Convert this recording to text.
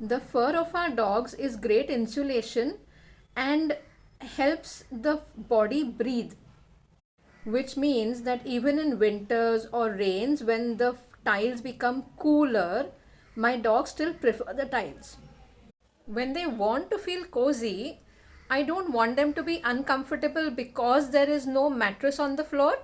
The fur of our dogs is great insulation and helps the body breathe which means that even in winters or rains when the tiles become cooler my dogs still prefer the tiles. When they want to feel cozy i don't want them to be uncomfortable because there is no mattress on the floor.